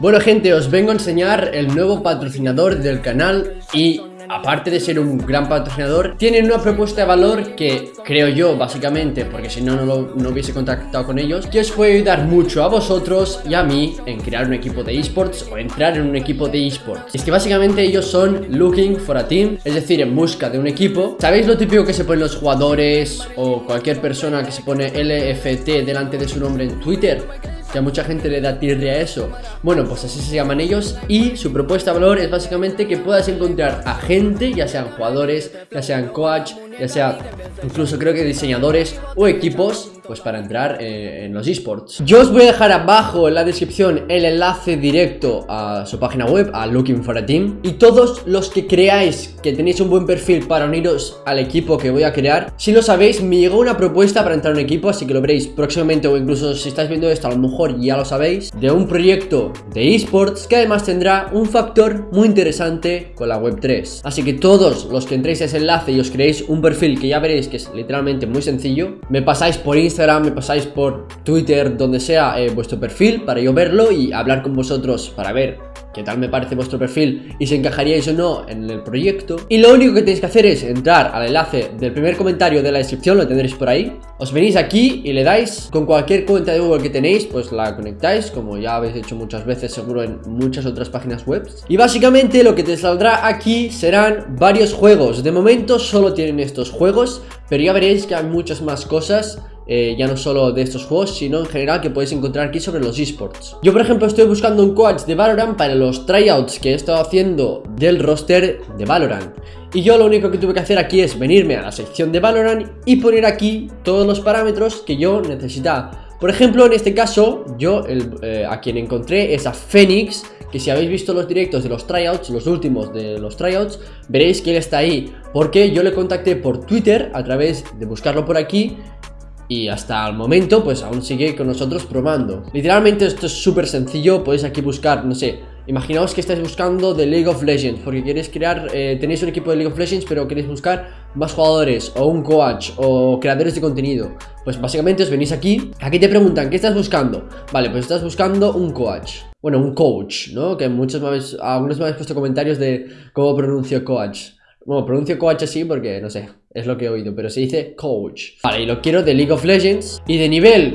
Bueno gente, os vengo a enseñar el nuevo patrocinador del canal y aparte de ser un gran patrocinador, tienen una propuesta de valor que creo yo, básicamente, porque si no, no, hubiese contactado con ellos, que os puede ayudar mucho a vosotros y a mí en crear un equipo de esports o entrar en un equipo de esports. Es que básicamente ellos son looking for a team, es decir, en busca de un equipo. ¿Sabéis lo típico que se ponen los jugadores o cualquier persona que se pone LFT delante de su nombre en Twitter? Que mucha gente le da tirria a eso. Bueno, pues así se llaman ellos y su propuesta de valor es básicamente que puedas encontrar a gente, ya sean jugadores, ya sean coach, ya sea incluso creo que diseñadores o equipos pues para entrar eh, en los esports. Yo os voy a dejar abajo en la descripción el enlace directo a su página web, a Looking for a Team. Y todos los que creáis que tenéis un buen perfil para uniros al equipo que voy a crear Si lo sabéis, me llegó una propuesta para entrar en un equipo, así que lo veréis próximamente o incluso si estáis viendo esto a lo mejor ya lo sabéis De un proyecto de esports que además tendrá un factor muy interesante con la web 3 Así que todos los que entréis a ese enlace y os creéis un perfil que ya veréis que es literalmente muy sencillo Me pasáis por Instagram me pasáis por Twitter, donde sea eh, vuestro perfil para yo verlo y hablar con vosotros para ver qué tal me parece vuestro perfil y si encajaríais o no en el proyecto. Y lo único que tenéis que hacer es entrar al enlace del primer comentario de la descripción, lo tendréis por ahí. Os venís aquí y le dais con cualquier cuenta de Google que tenéis, pues la conectáis, como ya habéis hecho muchas veces seguro en muchas otras páginas web. Y básicamente lo que te saldrá aquí serán varios juegos. De momento solo tienen estos juegos, pero ya veréis que hay muchas más cosas eh, ya no solo de estos juegos, sino en general que podéis encontrar aquí sobre los esports. Yo, por ejemplo, estoy buscando un coach de Valorant para los tryouts que he estado haciendo del roster de Valorant. Y yo lo único que tuve que hacer aquí es venirme a la sección de Valorant y poner aquí todos los parámetros que yo necesitaba. Por ejemplo, en este caso, yo eh, a quien encontré es a Phoenix, que si habéis visto los directos de los tryouts, los últimos de los tryouts, veréis que él está ahí. Porque yo le contacté por Twitter a través de buscarlo por aquí y hasta el momento pues aún sigue con nosotros probando Literalmente esto es súper sencillo, podéis aquí buscar, no sé Imaginaos que estáis buscando de League of Legends Porque queréis crear, eh, tenéis un equipo de League of Legends Pero queréis buscar más jugadores O un coach, o creadores de contenido Pues básicamente os venís aquí Aquí te preguntan, ¿qué estás buscando? Vale, pues estás buscando un coach Bueno, un coach, ¿no? Que muchos me habéis, algunos me habéis puesto comentarios de cómo pronuncio coach bueno, pronuncio coach así porque, no sé, es lo que he oído, pero se dice coach. Vale, y lo quiero de League of Legends. Y de nivel,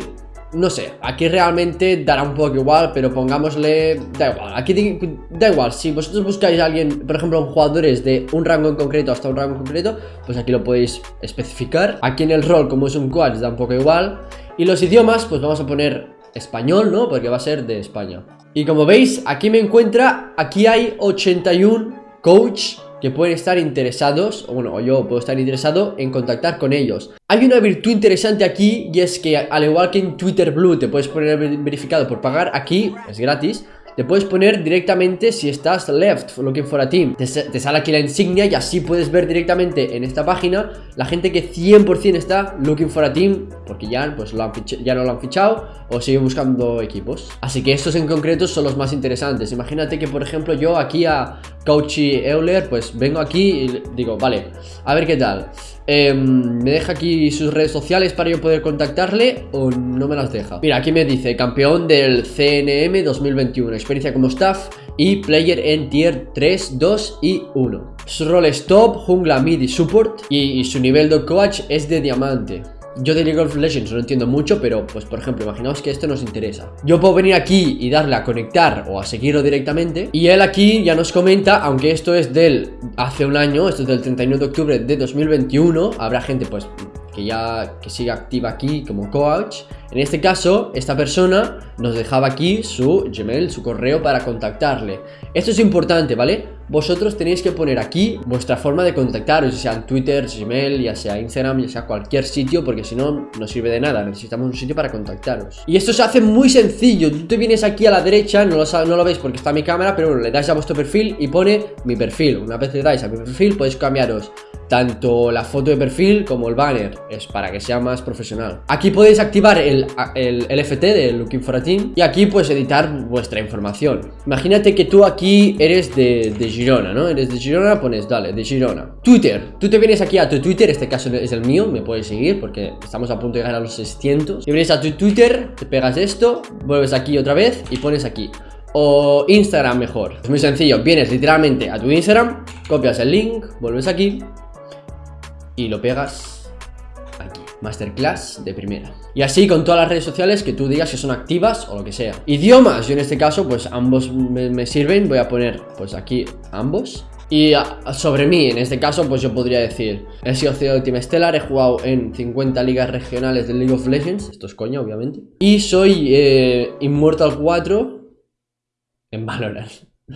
no sé, aquí realmente dará un poco igual, pero pongámosle... Da igual, aquí da igual, si vosotros buscáis a alguien, por ejemplo, jugadores de un rango en concreto hasta un rango en concreto, pues aquí lo podéis especificar. Aquí en el rol, como es un coach, da un poco igual. Y los idiomas, pues vamos a poner español, ¿no? Porque va a ser de España. Y como veis, aquí me encuentra, aquí hay 81 coach que pueden estar interesados, o bueno, yo puedo estar interesado en contactar con ellos. Hay una virtud interesante aquí y es que al igual que en Twitter Blue te puedes poner verificado por pagar, aquí es gratis te puedes poner directamente si estás left looking for a team. Te, sale aquí la insignia y así puedes ver directamente en esta página la gente que 100% está looking for a team porque ya, pues, ya no lo han fichado o sigue buscando equipos. Así que estos en concreto son los más interesantes. Imagínate que por ejemplo yo aquí a Coachy Euler pues vengo aquí y digo vale a ver qué tal Em, ¿Me deja aquí sus redes sociales para yo poder contactarle o no me las deja? Mira, aquí me dice campeón del CNM 2021, experiencia como staff y player en tier 3, 2 y 1. Su rol es top, jungla, mid y support y su nivel de coach es de diamante. Yo de League of Legends no entiendo mucho, pero pues por ejemplo, imaginaos que esto nos interesa. Yo puedo venir aquí y darle a conectar o a seguirlo directamente. Y él aquí ya nos comenta, aunque esto es del hace un año, esto es del 31 de octubre de 2021, habrá gente pues que ya que siga activa aquí como coach. En este caso, esta persona nos dejaba aquí su Gmail, su correo para contactarle. Esto es importante, ¿vale? Vosotros tenéis que poner aquí vuestra forma de contactaros, ya sea en Twitter, Gmail, ya sea Instagram, ya sea cualquier sitio, porque si no, no sirve de nada, necesitamos un sitio para contactaros. Y esto se hace muy sencillo, tú te vienes aquí a la derecha, no lo, no lo veis porque está mi cámara, pero bueno, le dais a vuestro perfil y pone mi perfil. Una vez le dais a mi perfil, podéis cambiaros tanto la foto de perfil como el banner es para que sea más profesional. Aquí podéis activar el, el, FT de Looking for a Team y aquí pues editar vuestra información. Imagínate que tú aquí eres de, de, Girona, ¿no? eres de Girona, pones dale, de Girona Twitter, tú te vienes aquí a tu Twitter, este caso es el mío, me puedes seguir porque estamos a punto de a los 600 y vienes a tu Twitter, te pegas esto, vuelves aquí otra vez y pones aquí. O Instagram mejor? Es muy sencillo, vienes literalmente a tu Instagram, copias el link, vuelves aquí y lo pegas aquí. Masterclass de primera. Y así con todas las redes sociales que tú digas que son activas o lo que sea. Idiomas, yo en este caso pues ambos me, sirven, voy a poner pues aquí ambos. Y sobre mí, en este caso, pues yo podría decir He sido CEO de Team Stellar, he jugado en 50 ligas regionales de League of Legends Esto es coño, obviamente Y soy eh, Immortal 4 en Valorant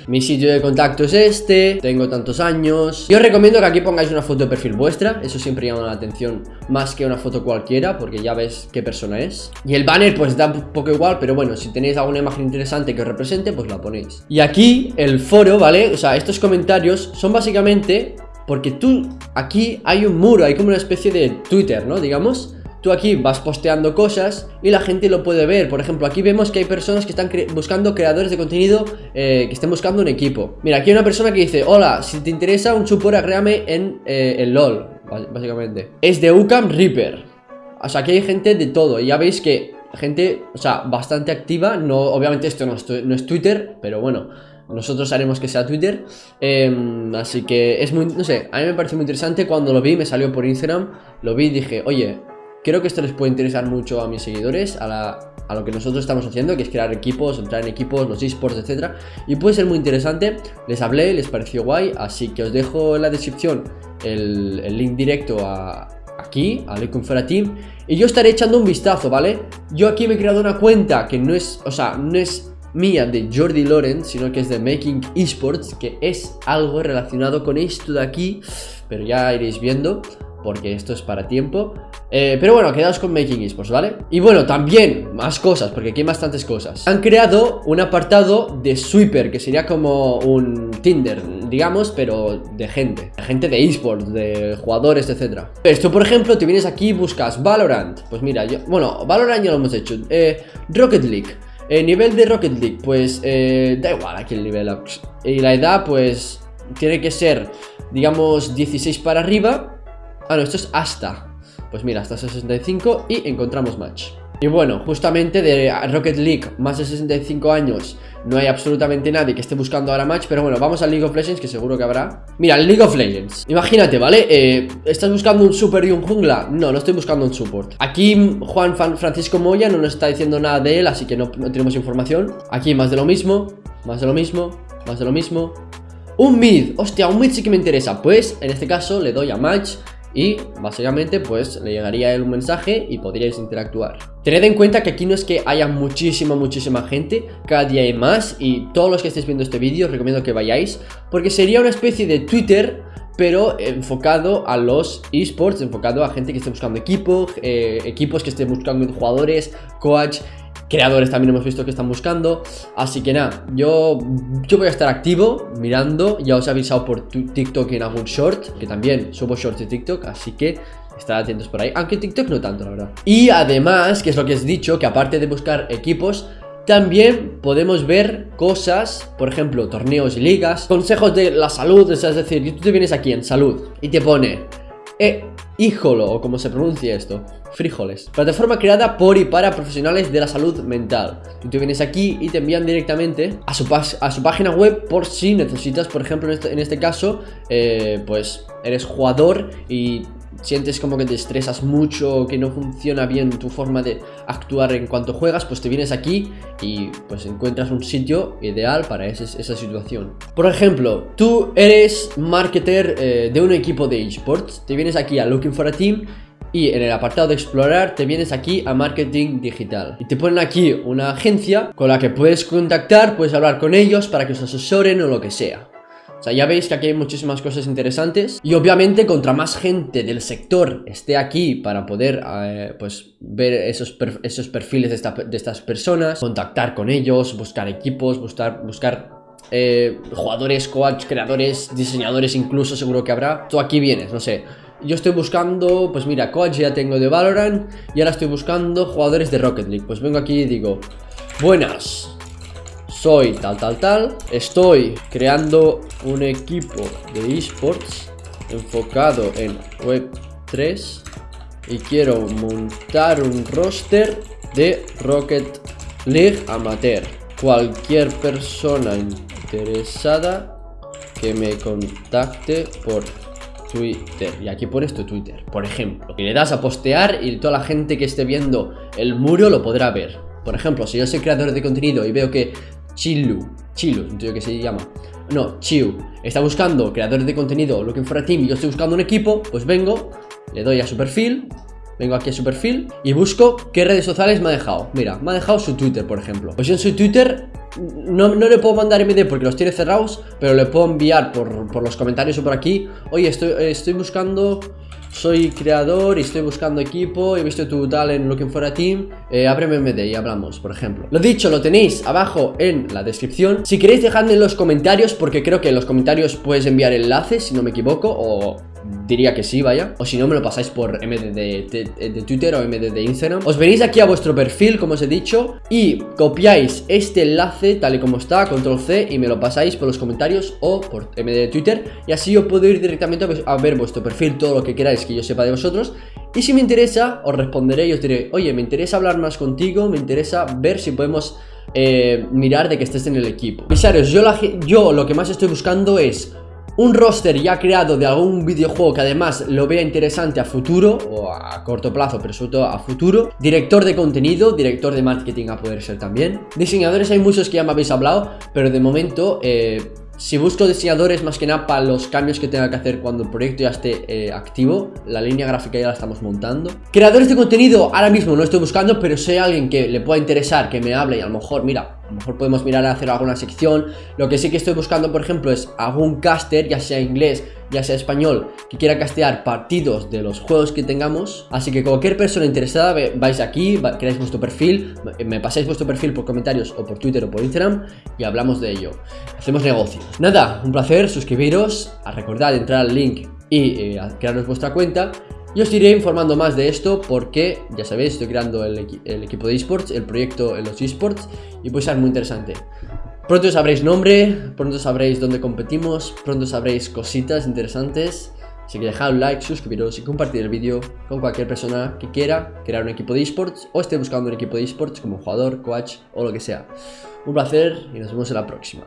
mi sitio de contacto es este Tengo tantos años Yo os recomiendo que aquí pongáis una foto de perfil vuestra Eso siempre llama la atención Más que una foto cualquiera Porque ya ves qué persona es Y el banner pues da un poco igual Pero bueno, si tenéis alguna imagen interesante que os represente Pues la ponéis Y aquí el foro, ¿vale? O sea, estos comentarios son básicamente Porque tú, aquí hay un muro Hay como una especie de Twitter, ¿no? Digamos Tú aquí vas posteando cosas y la gente lo puede ver. Por ejemplo, aquí vemos que hay personas que están buscando creadores de contenido eh, Que estén buscando un equipo. Mira, aquí hay una persona que dice Hola, si te interesa un support, agréame en eh, el LOL Básicamente. Es de UCAM Reaper. O sea, aquí hay gente de todo. Y ya veis que gente, o sea, bastante activa. No, Obviamente esto no es, Twitter Pero bueno nosotros haremos que sea Twitter. Em, Así que es muy, no sé, a mí me parece muy interesante. Cuando lo vi, me salió por Instagram Lo vi y dije, oye, Creo que esto les puede interesar mucho a mis seguidores, a, lo que nosotros estamos haciendo, que es crear equipos, entrar en equipos, los esports, etc. Y puede ser muy interesante. Les hablé, les pareció guay, así que os dejo en la descripción el, link directo a, aquí, a Lecunfera Team. Y yo estaré echando un vistazo, ¿vale? Yo aquí me he creado una cuenta que no es, o sea, no es mía de Jordi Loren, sino que es de Making Esports, que es algo relacionado con esto de aquí, pero ya iréis viendo porque esto es para tiempo. Eh, Pero bueno, quedaos con Making Esports, ¿vale? Y bueno, también, más cosas, porque aquí hay bastantes cosas. Han creado un apartado de Sweeper, que sería como un Tinder, digamos, pero de gente. De Gente de esports, de jugadores, etc Esto, por ejemplo, te vienes aquí y buscas Valorant. Pues mira, yo, bueno, Valorant ya lo hemos hecho. Eh, Rocket League. Eh, Nivel de Rocket League, pues eh, da igual aquí el nivel Y la edad, pues, tiene que ser, digamos, 16 para arriba Ah, no, esto es hasta. Pues mira, hasta 65 y encontramos match. Y bueno, justamente de Rocket League Más de 65 años No hay absolutamente nadie que esté buscando ahora match Pero bueno, vamos al League of Legends que seguro que habrá. Mira, League of Legends. Imagínate, ¿vale? Eh, ¿Estás buscando un super y un jungla? No, no estoy buscando un support. Aquí Juan Francisco Moya no nos está diciendo nada de él Así que no, no tenemos información. Aquí más de lo mismo Más de lo mismo Más de lo mismo. Un mid, hostia, un mid sí que me interesa. Pues en este caso le doy a match y básicamente pues le llegaría él un mensaje y podríais interactuar. Tened en cuenta que aquí no es que haya muchísima, muchísima gente, cada día hay más y todos los que estéis viendo este vídeo os recomiendo que vayáis porque sería una especie de Twitter pero enfocado a los esports, enfocado a gente que esté buscando equipo, eh, equipos que estén buscando jugadores, coach creadores también hemos visto que están buscando. Así que nada, yo, yo voy a estar activo mirando. Ya os he avisado por TikTok en algún short Que también subo shorts de TikTok Así que estad atentos por ahí. Aunque TikTok no tanto, la verdad. Y además, que es lo que os he dicho Que aparte de buscar equipos también podemos ver cosas, por ejemplo, torneos y ligas Consejos de la salud, es decir, tú te vienes aquí en salud Y te pone eh, híjolo, o como se pronuncia esto frijoles. Plataforma creada por y para profesionales de la salud mental. Tú te vienes aquí y te envían directamente a su, a su página web por si necesitas, por ejemplo, en este, en este caso, eh, pues eres jugador y sientes como que te estresas mucho, que no funciona bien tu forma de actuar en cuanto juegas, pues te vienes aquí y pues encuentras un sitio ideal para esa situación. Por ejemplo, tú eres marketer eh, de un equipo de esports, te vienes aquí a Looking for a Team y en el apartado de explorar te vienes aquí a marketing digital y te ponen aquí una agencia con la que puedes contactar, puedes hablar con ellos para que os asesoren o lo que sea o sea, ya veis que aquí hay muchísimas cosas interesantes Y obviamente contra más gente del sector esté aquí para poder eh, pues ver esos, esos perfiles de, de, estas personas Contactar con ellos, buscar equipos, buscar, buscar eh, jugadores, coach, creadores, diseñadores incluso seguro que habrá. Tú aquí vienes, no sé. Yo estoy buscando, pues mira, coach ya tengo de Valorant Y ahora estoy buscando jugadores de Rocket League. Pues vengo aquí y digo Buenas Soy tal, tal, tal Estoy creando un equipo de esports Enfocado en Web 3 Y quiero montar un roster de Rocket League Amateur. Cualquier persona interesada que me contacte por Twitter. Y aquí pones tu Twitter, por ejemplo. Y le das a postear y toda la gente que esté viendo el muro lo podrá ver. Por ejemplo, si yo soy creador de contenido y veo que Chilu, Chilu, que se llama. No, Chiu, está buscando creadores de contenido Looking for a team y yo estoy buscando un equipo Pues vengo, le doy a su perfil Vengo aquí a su perfil y busco qué redes sociales me ha dejado. Mira, me ha dejado su Twitter, por ejemplo. Pues en su Twitter no, no, le puedo mandar MD porque los tiene cerrados Pero le puedo enviar por, por los comentarios o por aquí. Oye, estoy, estoy buscando soy creador y estoy buscando equipo He visto tu tal en Looking for a Team eh, Ábreme MD y hablamos, por ejemplo. Lo dicho, lo tenéis abajo en la descripción. Si queréis dejadme en los comentarios Porque creo que en los comentarios puedes enviar enlaces Si no me equivoco O diría que sí, vaya. O si no me lo pasáis por MD de, Twitter o MD de Instagram. Os venís aquí a vuestro perfil, como os he dicho Y copiáis este enlace tal y como está, control C Y me lo pasáis por los comentarios o por MD de Twitter Y así yo puedo ir directamente a ver vuestro perfil Todo lo que queráis que yo sepa de vosotros. Y si me interesa, os responderé y os diré Oye, me interesa hablar más contigo, me interesa ver si podemos... Eh, mirar de que estés en el equipo Pisarios, yo, yo lo que más estoy buscando es un roster ya creado de algún videojuego que además lo vea interesante a futuro o a corto plazo, pero sobre todo a futuro. Director de contenido, director de marketing a poder ser también. Diseñadores hay muchos que ya me habéis hablado, pero de momento eh, si busco diseñadores más que nada para los cambios que tenga que hacer cuando el proyecto ya esté eh, activo La línea gráfica ya la estamos montando Creadores de contenido ahora mismo no estoy buscando Pero si hay alguien que le pueda interesar, que me hable Y a lo mejor, mira, a lo mejor podemos mirar a hacer alguna sección. Lo que sí que estoy buscando, por ejemplo, es algún caster, ya sea inglés ya sea español, que quiera castear partidos de los juegos que tengamos. Así que cualquier persona interesada, vais aquí, creáis vuestro perfil Me pasáis vuestro perfil por comentarios o por Twitter o por Instagram Y hablamos de ello. Hacemos negocio. Nada, un placer, suscribiros a Recordad entrar al link y eh, vuestra cuenta y os iré informando más de esto porque, ya sabéis, estoy creando el, el equipo de esports, el proyecto en los esports y puede ser muy interesante. Pronto sabréis nombre, pronto sabréis dónde competimos, pronto sabréis cositas interesantes. Así que dejad un like, suscribiros y compartir el vídeo con cualquier persona que quiera crear un equipo de esports o esté buscando un equipo de esports como jugador, coach o lo que sea. Un placer y nos vemos en la próxima.